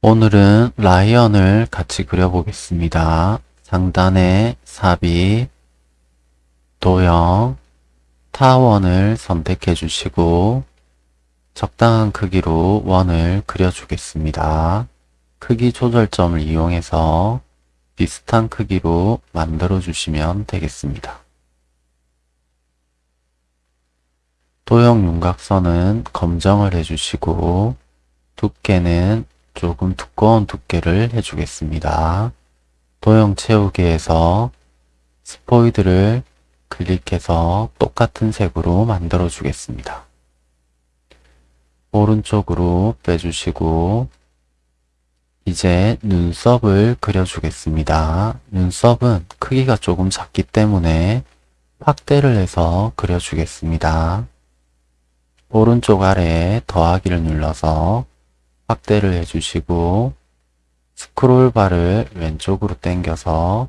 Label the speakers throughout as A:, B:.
A: 오늘은 라이언을 같이 그려보겠습니다. 상단에 삽입, 도형, 타원을 선택해 주시고 적당한 크기로 원을 그려주겠습니다. 크기 조절점을 이용해서 비슷한 크기로 만들어 주시면 되겠습니다. 도형 윤곽선은 검정을 해주시고 두께는 조금 두꺼운 두께를 해주겠습니다. 도형 채우기에서 스포이드를 클릭해서 똑같은 색으로 만들어 주겠습니다. 오른쪽으로 빼주시고 이제 눈썹을 그려주겠습니다. 눈썹은 크기가 조금 작기 때문에 확대를 해서 그려주겠습니다. 오른쪽 아래에 더하기를 눌러서 확대를 해주시고 스크롤바를 왼쪽으로 당겨서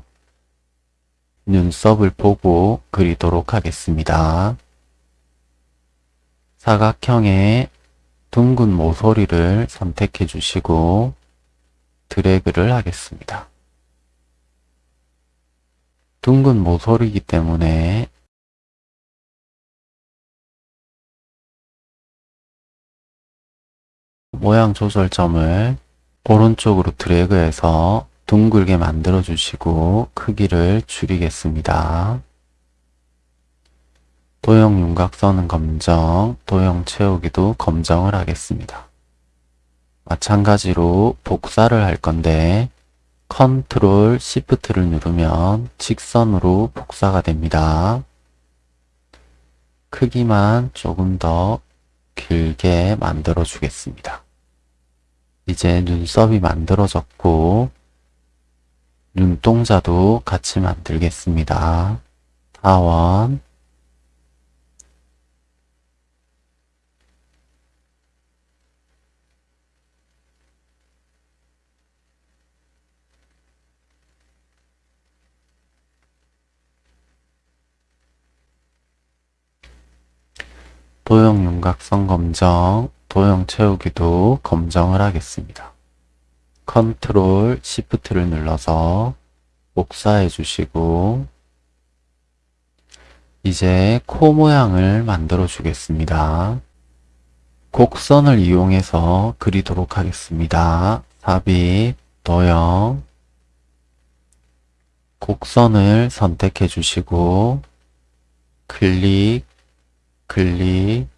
A: 눈썹을 보고 그리도록 하겠습니다. 사각형의 둥근 모서리를 선택해 주시고 드래그를 하겠습니다. 둥근 모서리이기 때문에 모양 조절점을 오른쪽으로 드래그해서 둥글게 만들어 주시고 크기를 줄이겠습니다. 도형 윤곽선은 검정, 도형 채우기도 검정을 하겠습니다. 마찬가지로 복사를 할 건데 컨트롤 시프트를 누르면 직선으로 복사가 됩니다. 크기만 조금 더 길게 만들어 주겠습니다. 이제 눈썹이 만들어졌고 눈동자도 같이 만들겠습니다. 타원 도형 윤곽선 검정, 도형 채우기도 검정을 하겠습니다. 컨트롤 시프트를 눌러서 복사해 주시고 이제 코 모양을 만들어 주겠습니다. 곡선을 이용해서 그리도록 하겠습니다. 삽입, 도형, 곡선을 선택해 주시고 클릭, 클릭,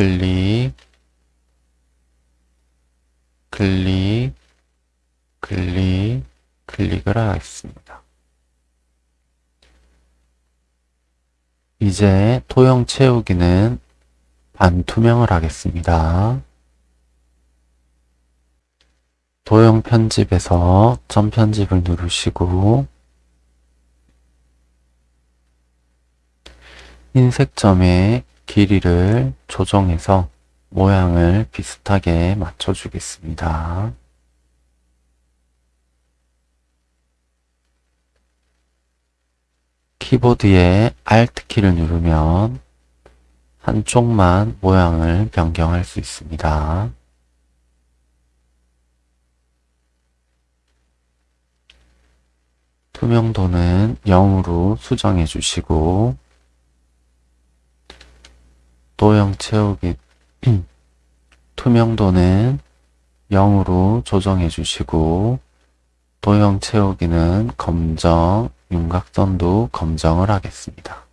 A: 클릭, 클릭, 클릭, 클릭을 하겠습니다. 이제 토형 채우기는 반투명을 하겠습니다. 도형 편집에서 점 편집을 누르시고 흰색 점에 길이를 조정해서 모양을 비슷하게 맞춰주겠습니다. 키보드에 Alt키를 누르면 한쪽만 모양을 변경할 수 있습니다. 투명도는 0으로 수정해 주시고 도형 채우기 투명도는 0으로 조정해 주시고 도형 채우기는 검정, 윤곽선도 검정을 하겠습니다.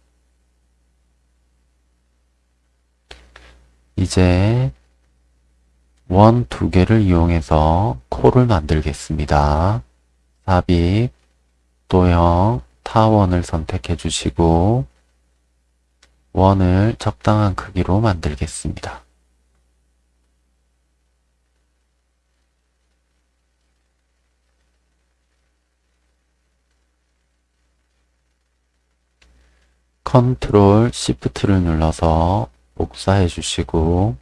A: 이제 원 두 개를 이용해서 코를 만들겠습니다. 삽입, 도형, 타원을 선택해 주시고 원을 적당한 크기로 만들겠습니다. 컨트롤 시프트를 눌러서 복사해 주시고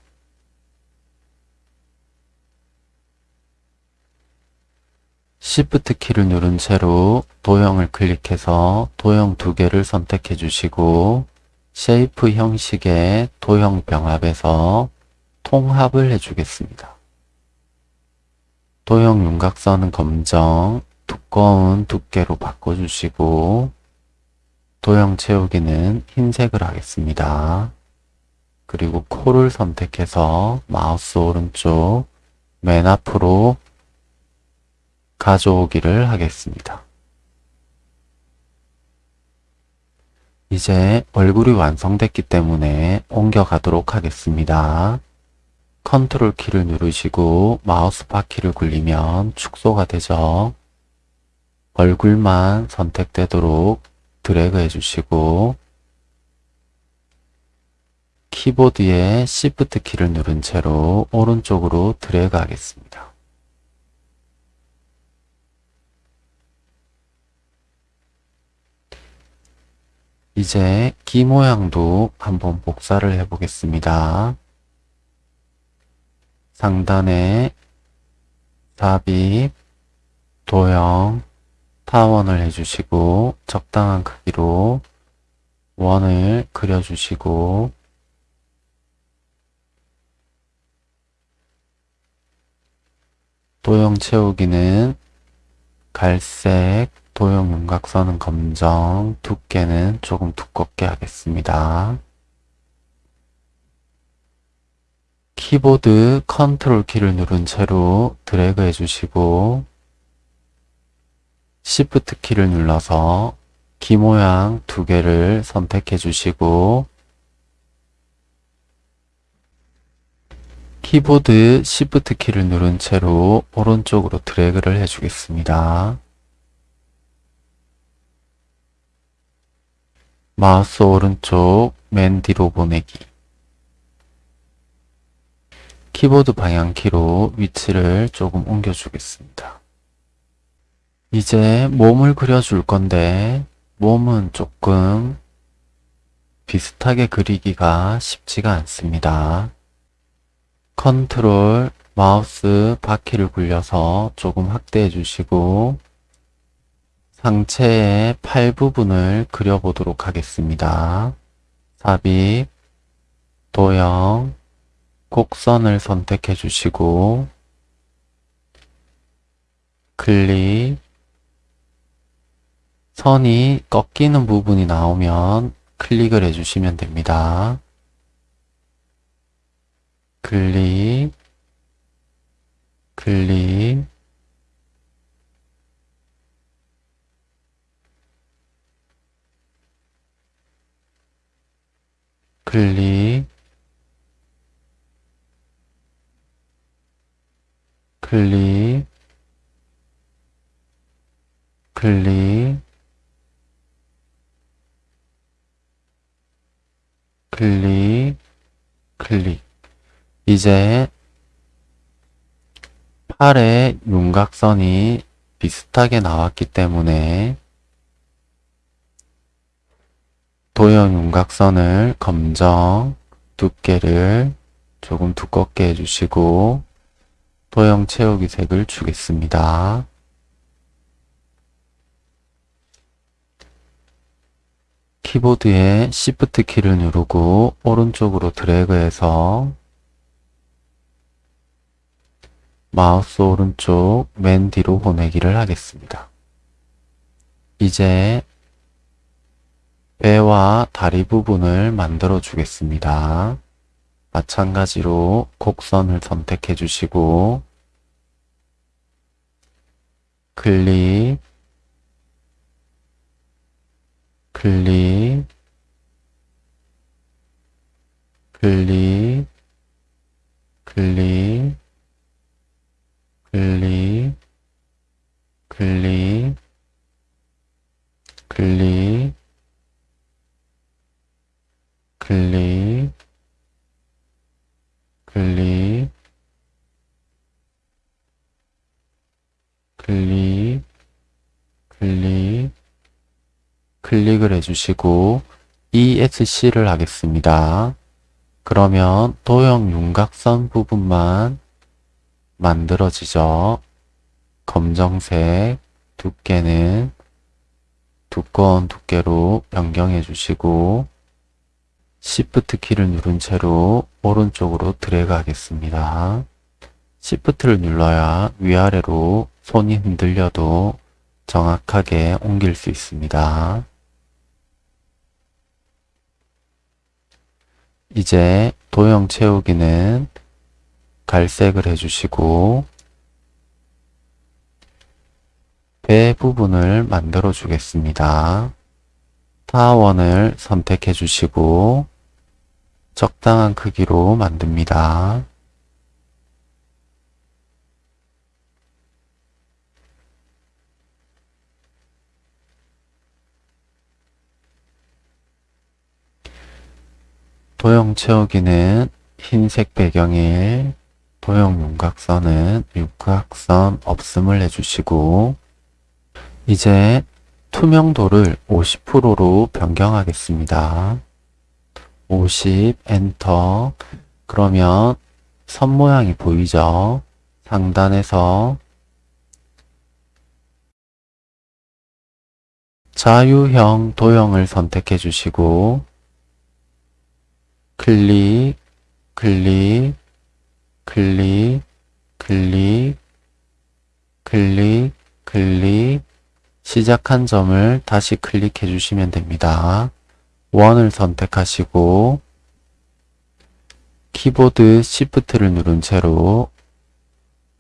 A: 시프트 키를 누른 채로 도형을 클릭해서 도형 두 개를 선택해 주시고 Shape 형식의 도형 병합에서 통합을 해주겠습니다. 도형 윤곽선은 검정, 두꺼운 두께로 바꿔주시고 도형 채우기는 흰색을 하겠습니다. 그리고 코를 선택해서 마우스 오른쪽 맨 앞으로 가져오기를 하겠습니다. 이제 얼굴이 완성됐기 때문에 옮겨가도록 하겠습니다. 컨트롤 키를 누르시고 마우스 바퀴를 굴리면 축소가 되죠. 얼굴만 선택되도록 드래그 해주시고 키보드에 Shift 키를 누른 채로 오른쪽으로 드래그 하겠습니다. 이제 기 모양도 한번 복사를 해 보겠습니다. 상단에 삽입, 도형, 타원을 해주시고 적당한 크기로 원을 그려주시고 도형 채우기는 갈색, 도형 윤곽선은 검정, 두께는 조금 두껍게 하겠습니다. 키보드 컨트롤 키를 누른 채로 드래그 해주시고 Shift 키를 눌러서 기 모양 두 개를 선택해 주시고 키보드 Shift 키를 누른 채로 오른쪽으로 드래그를 해주겠습니다. 마우스 오른쪽 맨 뒤로 보내기 키보드 방향키로 위치를 조금 옮겨주겠습니다. 이제 몸을 그려줄 건데 몸은 조금 비슷하게 그리기가 쉽지가 않습니다. 컨트롤 마우스 바퀴를 굴려서 조금 확대해 주시고 상체의 팔 부분을 그려보도록 하겠습니다. 삽입, 도형, 곡선을 선택해 주시고 클릭 선이 꺾이는 부분이 나오면 클릭을 해주시면 됩니다. 클릭, 클릭, 클릭, 클릭, 클릭, 클릭, 클릭. 이제 팔의 윤곽선이 비슷하게 나왔기 때문에 도형 윤곽선을 검정 두께를 조금 두껍게 해주시고 도형 채우기 색을 주겠습니다. 키보드에 Shift 키를 누르고 오른쪽으로 드래그해서 마우스 오른쪽 맨 뒤로 보내기를 하겠습니다. 이제 다리 부분을 만들어 주겠습니다. 마찬가지로 곡선을 선택해 주시고 클릭 클릭 클릭 클릭 클릭 클릭 클릭 클릭 클릭 클릭 클릭을 해주시고 ESC를 하겠습니다. 그러면 도형 윤곽선 부분만 만들어지죠. 검정색 두께는 두꺼운 두께로 변경해 주시고 Shift 키를 누른 채로 오른쪽으로 드래그 하겠습니다. Shift를 눌러야 위아래로 손이 흔들려도 정확하게 옮길 수 있습니다. 이제 도형 채우기는 갈색을 해주시고 배 부분을 만들어 주겠습니다. 타원을 선택해 주시고 적당한 크기로 만듭니다. 도형 채우기는 흰색 배경에 도형 윤곽선은 윤곽선 없음을 해주시고 이제 투명도를 50%로 변경하겠습니다. 50 엔터 그러면 선 모양이 보이죠? 상단에서 자유형 도형을 선택해 주시고 클릭, 클릭, 클릭, 클릭, 클릭, 클릭, 시작한 점을 다시 클릭해 주시면 됩니다. 원을 선택하시고 키보드 Shift를 누른 채로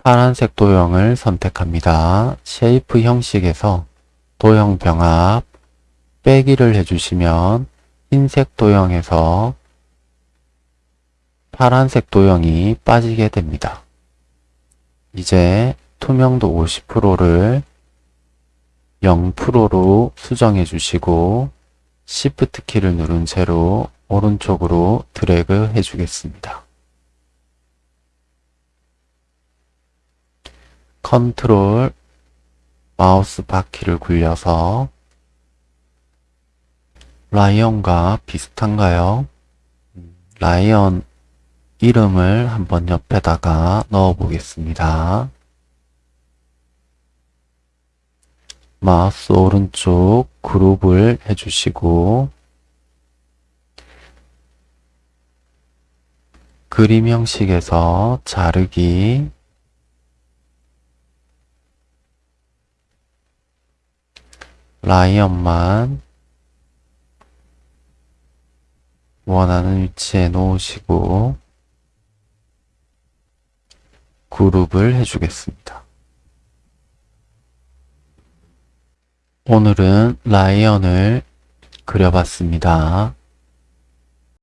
A: 파란색 도형을 선택합니다. Shape 형식에서 도형 병합 빼기를 해주시면 흰색 도형에서 파란색 도형이 빠지게 됩니다. 이제 투명도 50%를 0%로 수정해 주시고 Shift 키를 누른 채로 오른쪽으로 드래그 해 주겠습니다. 컨트롤 마우스 바퀴를 굴려서 라이언과 비슷한가요? 라이언 이름을 한번 옆에다가 넣어 보겠습니다. 마우스 오른쪽 그룹을 해주시고 그림 형식에서 자르기 라이언만 원하는 위치에 놓으시고 그룹을 해주겠습니다. 오늘은 라이언을 그려봤습니다.